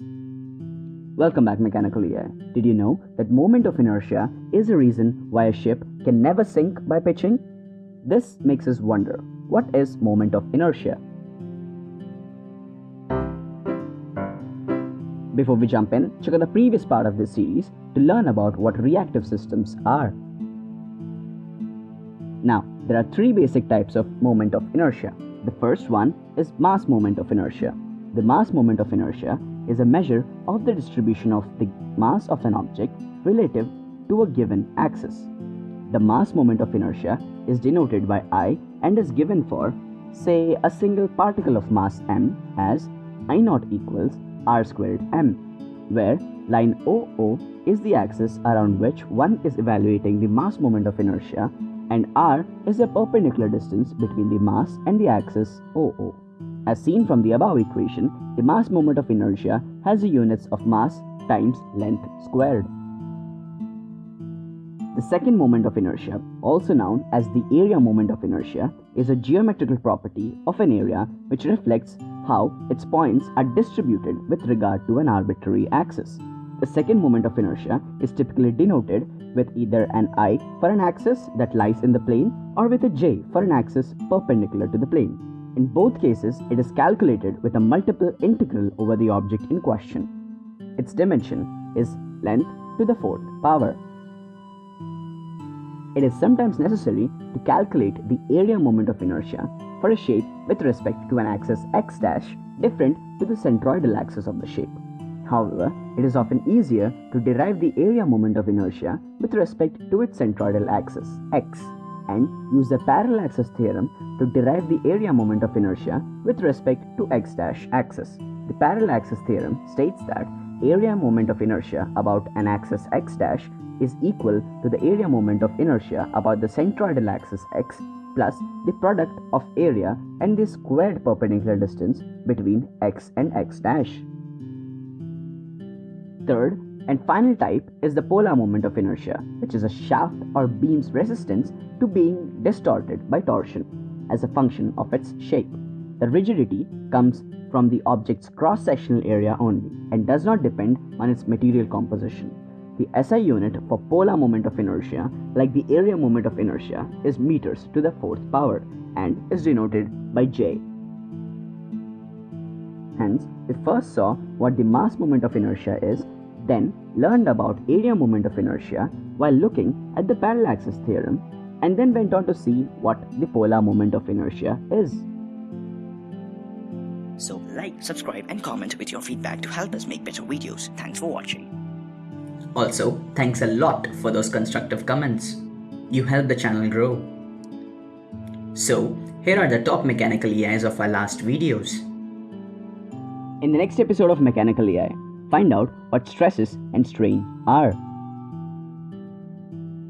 Welcome back Mechanical. Did you know that moment of inertia is a reason why a ship can never sink by pitching? This makes us wonder, what is moment of inertia? Before we jump in, check out the previous part of this series to learn about what reactive systems are. Now, there are three basic types of moment of inertia. The first one is mass moment of inertia. The mass moment of inertia is a measure of the distribution of the mass of an object relative to a given axis. The mass moment of inertia is denoted by I and is given for, say, a single particle of mass m as I naught equals r squared m, where line OO is the axis around which one is evaluating the mass moment of inertia and r is a perpendicular distance between the mass and the axis OO. As seen from the above equation, the mass moment of inertia has the units of mass times length squared. The second moment of inertia, also known as the area moment of inertia, is a geometrical property of an area which reflects how its points are distributed with regard to an arbitrary axis. The second moment of inertia is typically denoted with either an i for an axis that lies in the plane or with a j for an axis perpendicular to the plane. In both cases, it is calculated with a multiple integral over the object in question. Its dimension is length to the fourth power. It is sometimes necessary to calculate the area moment of inertia for a shape with respect to an axis x dash different to the centroidal axis of the shape. However, it is often easier to derive the area moment of inertia with respect to its centroidal axis x and use the parallel axis theorem to derive the area moment of inertia with respect to x dash axis. The parallel axis theorem states that area moment of inertia about an axis x dash is equal to the area moment of inertia about the centroidal axis x plus the product of area and the squared perpendicular distance between x and x dash. Third, and final type is the polar moment of inertia, which is a shaft or beam's resistance to being distorted by torsion as a function of its shape. The rigidity comes from the object's cross-sectional area only and does not depend on its material composition. The SI unit for polar moment of inertia, like the area moment of inertia, is meters to the fourth power and is denoted by J. Hence, we first saw what the mass moment of inertia is then learned about area moment of inertia while looking at the parallel axis theorem and then went on to see what the polar moment of inertia is. So like, subscribe and comment with your feedback to help us make better videos. Thanks for watching. Also, thanks a lot for those constructive comments. You help the channel grow. So, here are the top mechanical EIs of our last videos. In the next episode of Mechanical EI, find out what stresses and strain are.